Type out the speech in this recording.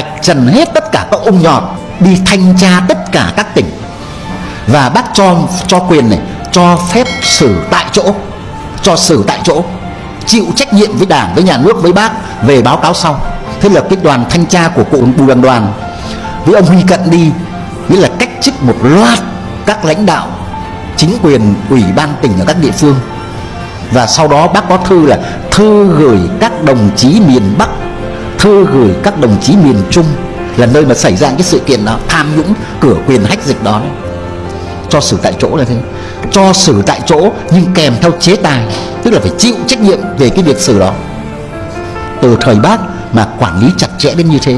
vạch trần hết tất cả các ông nhọt, đi thanh tra tất cả các tỉnh. Và bác cho cho quyền này, cho phép xử tại chỗ, cho xử tại chỗ, chịu trách nhiệm với đảng, với nhà nước, với bác về báo cáo sau. Thế là cái đoàn thanh tra của cụ bùi đoàn đoàn với ông huy cận đi, nghĩa là cách chức một loạt các lãnh đạo chính quyền, ủy ban tỉnh ở các địa phương. Và sau đó bác có thư là thư gửi các đồng chí miền Bắc thư gửi các đồng chí miền Trung là nơi mà xảy ra cái sự kiện đó, tham nhũng, cửa quyền hách dịch đó. Cho xử tại chỗ là thế. Cho xử tại chỗ nhưng kèm theo chế tài, tức là phải chịu trách nhiệm về cái việc xử đó. Từ thời bác mà quản lý chặt chẽ đến như thế.